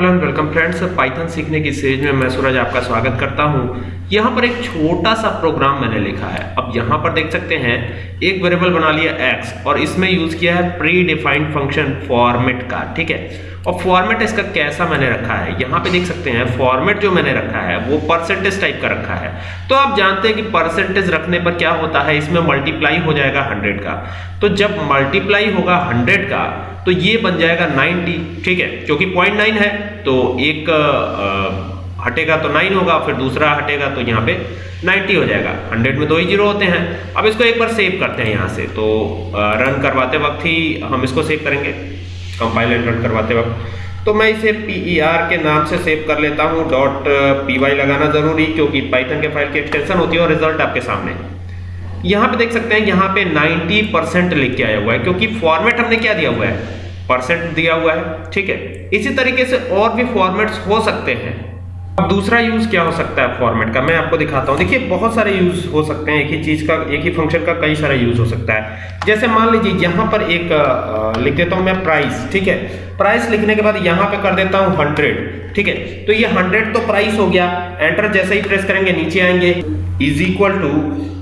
Hello and welcome friends Python सीखने की series में मैं सूरज आपका स्वागत करता हूँ। यहाँ पर एक छोटा सा प्रोग्राम मैंने लिखा है। अब यहाँ पर देख सकते हैं, एक वेरिएबल बना लिया x और इसमें यूज़ किया है प्री डिफाइंड फ़ंक्शन फॉर्मेट का, ठीक है? और फॉर्मेट इसका कैसा मैंने रखा है? यहाँ पे देख सकते हैं फॉर्मेट जो मैंने रखा है, वो परसेंटेज टाइप का रखा है। तो आप जानते हैं कि परसेंटेज रखने पर क्या होता है? इसमें मल्टीप्लाई हो जाएगा 100 का। तो जब मल्टीप्लाई होगा 100 का तो ये बन जाएगा 90 ठीक है? क्योंकि पॉइंट नाइन है तो एक आ, हटेगा तो 9 होगा फिर दूसरा हटेगा तो यहाँ पे 90 हो जाएगा। 100 में दो ही ज़ीरो होते हैं। अब इसको एक बार सेव करते हैं यहाँ से। तो रन करवाते वक्त ही हम इसको सेव करेंगे। कंपाइल एंड रन करवाते वक्त। तो मैं इसे पी e के नाम से सेव कर लेता हूँ। डॉट पी लगाना ज़रूरी क्योंकि पाइथन के फ़ाइल की एक्सटेंशन होती है और रिज़ल्ट आपके सामने। यहाँ पे देख सकते हैं, यहाँ पे 90 परसेंट लिख के आया हुआ है, क्योंकि फॉर्मेट हमने क्या दिया हुआ है? परसेंट दिया हुआ है, ठीक है। इसी तरीके से और भी फॉर्मेट्स हो सकते हैं। दूसरा यूज़ क्या हो सकता है फॉर्मेट का? मैं आपको दिखाता हूँ। देखिए, बहुत सारे यूज़ हो सकते हैं एक ही चीज़ का, एक ही फ़ंक्शन का, कई सारे यूज़ हो सकता है। जैसे मान लीजिए, यहाँ पर एक लिख देता हूँ मैं प्राइस ठीक है? प्राइस लिखने के बाद यहाँ पे कर देता हूँ हंड्रेड ठीक है? तो ये हंड्रेड तो प्राइस हो गया। एंटर जैसे ही प्रेस करेंगे, नीचे आएँगे। इज़ इक्वल टू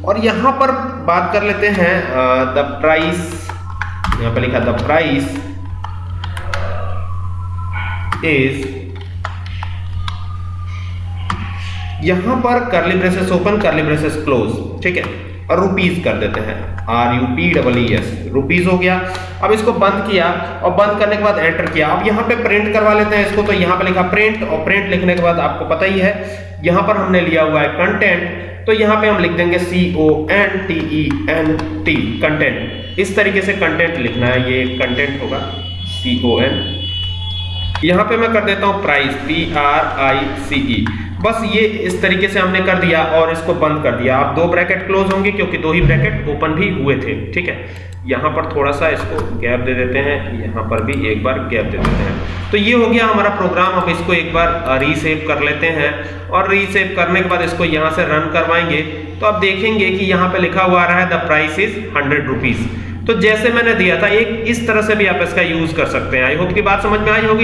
और यहाँ पर बात कर लेते हैं द प्राइस यहाँ पर लिखा द प्राइस इज़ यहाँ पर curly braces open curly braces close ठीक है? और रुपीज़ कर देते हैं। R U P double E S rupees हो गया। अब इसको बंद किया और बंद करने के बाद एंटर किया। अब यहाँ पे प्रिंट करवा लेते हैं इसको तो यहाँ पे लिखा प्रिंट और प्रिंट लिखने के बाद आपको पता ही है, यहाँ पर हमने लिया हुआ है कंटेंट तो यहाँ पे हम लिख देंगे C O N T E N T content इस तरीके से कंटेंट लिखना है, ये कंटेंट होगा सी ओ एन यहाँ पे मैं कर देता हूँ price P R I C E बस ये इस तरीके से हमने कर दिया और इसको बंद कर दिया। आप दो ब्रैकेट क्लोज होंगे क्योंकि दो ही ब्रैकेट ओपन भी हुए थे, ठीक है? यहाँ पर थोड़ा सा इसको गैप दे देते हैं, यहाँ पर भी एक बार गैप दे देते हैं। तो ये हो गया हमारा प्रोग्राम, अब इसको एक बार रीसेव कर लेते हैं और रीसेव करने के बाद इसको यहाँ से रन करवाएँगे। तो आप देखेंगे कि यहाँ पे लिखा हुआ आ रहा है, the price is hundred rupees. तो जैसे मैंने दिया था, एक इस तरह से भी आप इसका यूज़ कर सकते हैं। आई होप की बात समझ में आई होगी।